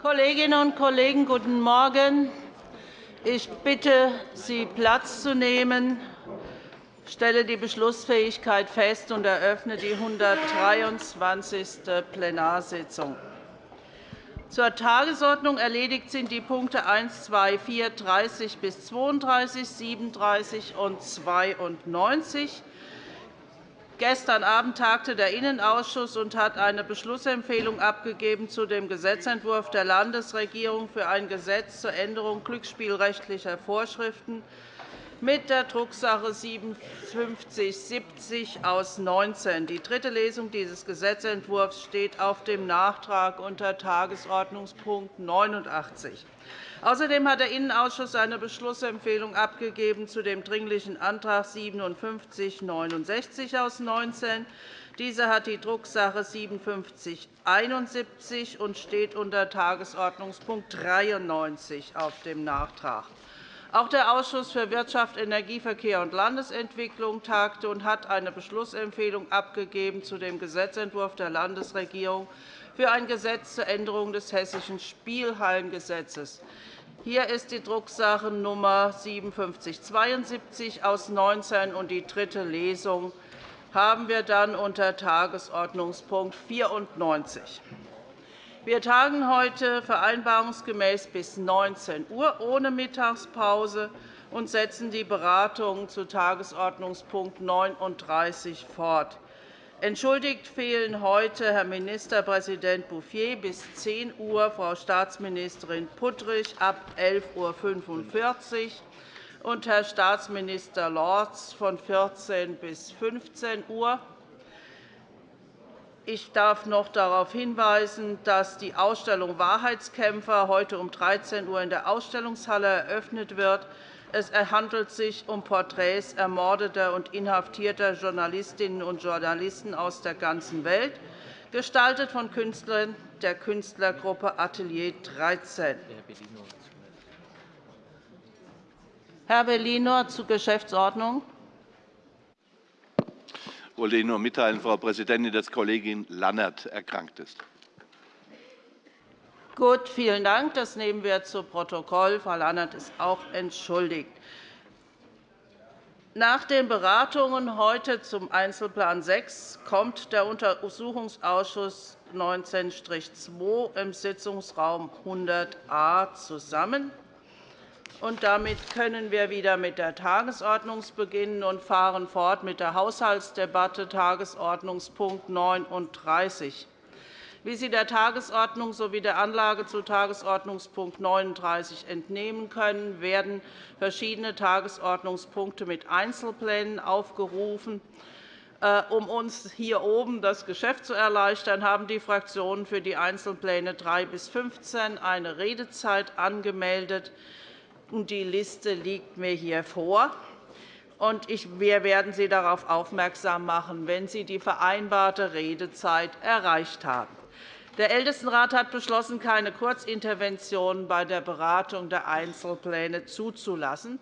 Kolleginnen und Kollegen, guten Morgen. Ich bitte Sie, Platz zu nehmen. Stelle die Beschlussfähigkeit fest und eröffne die 123. Plenarsitzung. Zur Tagesordnung erledigt sind die Punkte 1, 2, 4, 30 bis 32, 37 und 92. Gestern Abend tagte der Innenausschuss und hat eine Beschlussempfehlung abgegeben zu dem Gesetzentwurf der Landesregierung für ein Gesetz zur Änderung glücksspielrechtlicher Vorschriften mit der Drucksache 5770 aus 19. Die dritte Lesung dieses Gesetzentwurfs steht auf dem Nachtrag unter Tagesordnungspunkt 89. Außerdem hat der Innenausschuss eine Beschlussempfehlung abgegeben zu dem Dringlichen Antrag 5769 aus 19. Dieser hat die Drucksache 5771 und steht unter Tagesordnungspunkt 93 auf dem Nachtrag. Auch der Ausschuss für Wirtschaft, Energie, Verkehr und Landesentwicklung tagte und hat eine Beschlussempfehlung abgegeben zu dem Gesetzentwurf der Landesregierung für ein Gesetz zur Änderung des Hessischen Spielhallengesetzes. Hier ist die Drucksache Nummer 5772 aus 19 und die dritte Lesung haben wir dann unter Tagesordnungspunkt 94. Wir tagen heute vereinbarungsgemäß bis 19 Uhr ohne Mittagspause und setzen die Beratungen zu Tagesordnungspunkt 39 fort. Entschuldigt fehlen heute Herr Ministerpräsident Bouffier bis 10 Uhr, Frau Staatsministerin Puttrich ab 11.45 Uhr und Herr Staatsminister Lorz von 14 bis 15 Uhr. Ich darf noch darauf hinweisen, dass die Ausstellung Wahrheitskämpfer heute um 13 Uhr in der Ausstellungshalle eröffnet wird. Es handelt sich um Porträts ermordeter und inhaftierter Journalistinnen und Journalisten aus der ganzen Welt, gestaltet von Künstlern der Künstlergruppe Atelier 13. Herr Bellino zur Geschäftsordnung. Ich wollte Ihnen nur mitteilen, Frau Präsidentin, dass Kollegin Lannert erkrankt ist. Gut, vielen Dank. Das nehmen wir zu Protokoll. Frau Lannert ist auch entschuldigt. Nach den Beratungen heute zum Einzelplan 6 kommt der Untersuchungsausschuss 19-2 im Sitzungsraum 100a zusammen. Damit können wir wieder mit der Tagesordnung beginnen und fahren fort mit der Haushaltsdebatte, Tagesordnungspunkt 39. Wie Sie der Tagesordnung sowie der Anlage zu Tagesordnungspunkt 39 entnehmen können, werden verschiedene Tagesordnungspunkte mit Einzelplänen aufgerufen. Äh, um uns hier oben das Geschäft zu erleichtern, haben die Fraktionen für die Einzelpläne 3 bis 15 eine Redezeit angemeldet. Die Liste liegt mir hier vor. Wir werden Sie darauf aufmerksam machen, wenn Sie die vereinbarte Redezeit erreicht haben. Der Ältestenrat hat beschlossen, keine Kurzinterventionen bei der Beratung der Einzelpläne zuzulassen.